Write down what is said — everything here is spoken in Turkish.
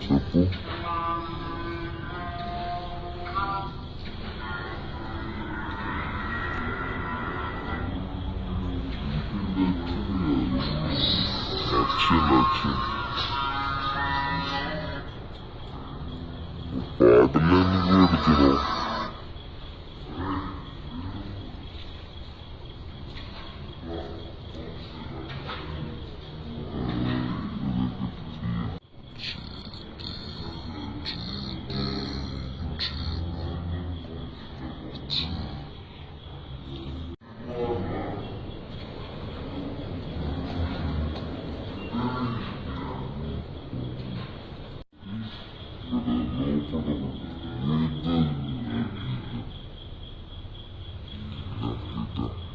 Tipo, selection. Father and original. Thank you.